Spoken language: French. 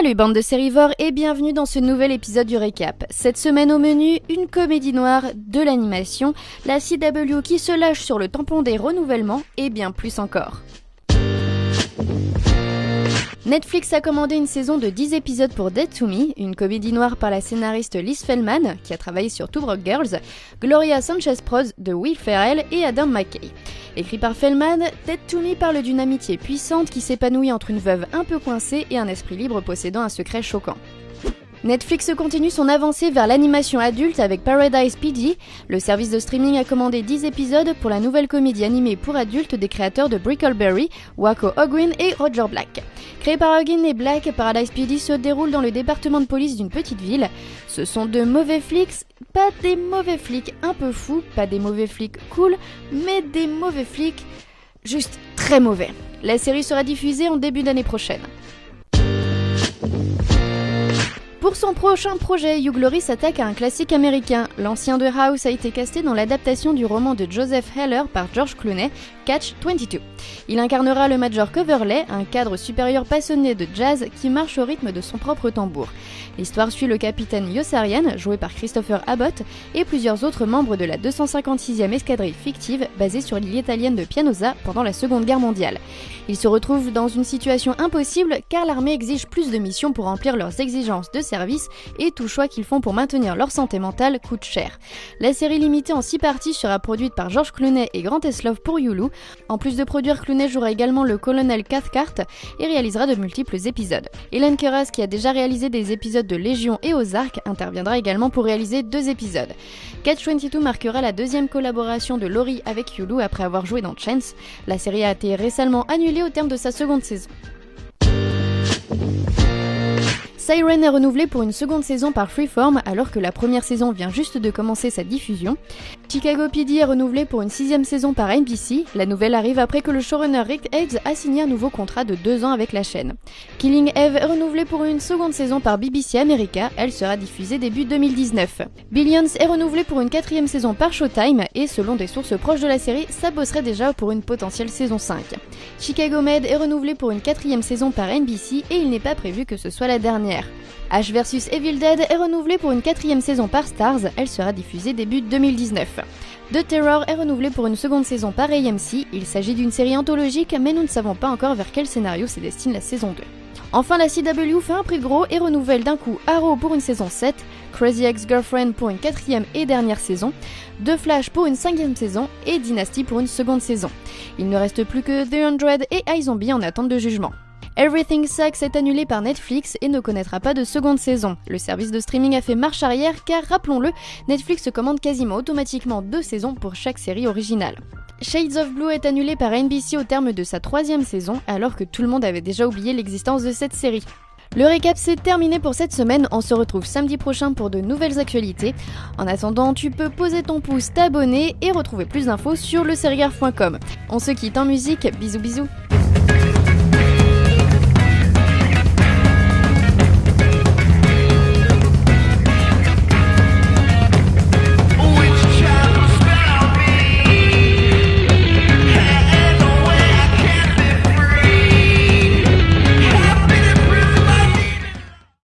Salut bande de sérivores et bienvenue dans ce nouvel épisode du récap. Cette semaine au menu, une comédie noire, de l'animation, la CW qui se lâche sur le tampon des renouvellements et bien plus encore. Netflix a commandé une saison de 10 épisodes pour Dead to Me, une comédie noire par la scénariste Liz Fellman, qui a travaillé sur Two Broke Girls, Gloria Sanchez-Proz de Will Ferrell et Adam McKay. Écrit par Fellman, Dead to Me parle d'une amitié puissante qui s'épanouit entre une veuve un peu coincée et un esprit libre possédant un secret choquant. Netflix continue son avancée vers l'animation adulte avec Paradise PD. Le service de streaming a commandé 10 épisodes pour la nouvelle comédie animée pour adultes des créateurs de Brickleberry, Waco Ogwin et Roger Black. Créé par Ogwin et Black, Paradise PD se déroule dans le département de police d'une petite ville. Ce sont de mauvais flics, pas des mauvais flics un peu fous, pas des mauvais flics cool, mais des mauvais flics juste très mauvais. La série sera diffusée en début d'année prochaine. Pour son prochain projet, Hugh Laurie s'attaque à un classique américain. L'ancien de House a été casté dans l'adaptation du roman de Joseph Heller par George Clooney, Catch 22. Il incarnera le Major Coverley, un cadre supérieur passionné de jazz qui marche au rythme de son propre tambour. L'histoire suit le capitaine Yossarian, joué par Christopher Abbott, et plusieurs autres membres de la 256e escadrille fictive basée sur l'île italienne de Pianosa pendant la Seconde Guerre mondiale. Ils se retrouvent dans une situation impossible car l'armée exige plus de missions pour remplir leurs exigences de et tout choix qu'ils font pour maintenir leur santé mentale coûte cher. La série limitée en 6 parties sera produite par George Clooney et Grant Eslov pour Yulu. En plus de produire, Clooney jouera également le colonel Cathcart et réalisera de multiples épisodes. Hélène Keras, qui a déjà réalisé des épisodes de Légion et Ozark, interviendra également pour réaliser deux épisodes. Catch 22 marquera la deuxième collaboration de Laurie avec Yulu après avoir joué dans Chance. La série a été récemment annulée au terme de sa seconde saison. Siren est renouvelé pour une seconde saison par Freeform alors que la première saison vient juste de commencer sa diffusion. Chicago PD est renouvelé pour une sixième saison par NBC. La nouvelle arrive après que le showrunner Rick Eggs a signé un nouveau contrat de deux ans avec la chaîne. Killing Eve est renouvelé pour une seconde saison par BBC America. Elle sera diffusée début 2019. Billions est renouvelé pour une quatrième saison par Showtime et selon des sources proches de la série, ça bosserait déjà pour une potentielle saison 5. Chicago Med est renouvelé pour une quatrième saison par NBC et il n'est pas prévu que ce soit la dernière. Ash vs Evil Dead est renouvelé pour une quatrième saison par Stars, elle sera diffusée début 2019. The Terror est renouvelé pour une seconde saison par AMC, il s'agit d'une série anthologique mais nous ne savons pas encore vers quel scénario se destine la saison 2. Enfin, la CW fait un prix gros et renouvelle d'un coup Arrow pour une saison 7, Crazy Ex-Girlfriend pour une quatrième et dernière saison, The Flash pour une cinquième saison et Dynasty pour une seconde saison. Il ne reste plus que The Hundred et iZombie en attente de jugement. Everything Sucks est annulé par Netflix et ne connaîtra pas de seconde saison. Le service de streaming a fait marche arrière car, rappelons-le, Netflix commande quasiment automatiquement deux saisons pour chaque série originale. Shades of Blue est annulé par NBC au terme de sa troisième saison alors que tout le monde avait déjà oublié l'existence de cette série. Le récap c'est terminé pour cette semaine, on se retrouve samedi prochain pour de nouvelles actualités. En attendant, tu peux poser ton pouce, t'abonner et retrouver plus d'infos sur le On se quitte en musique, bisous bisous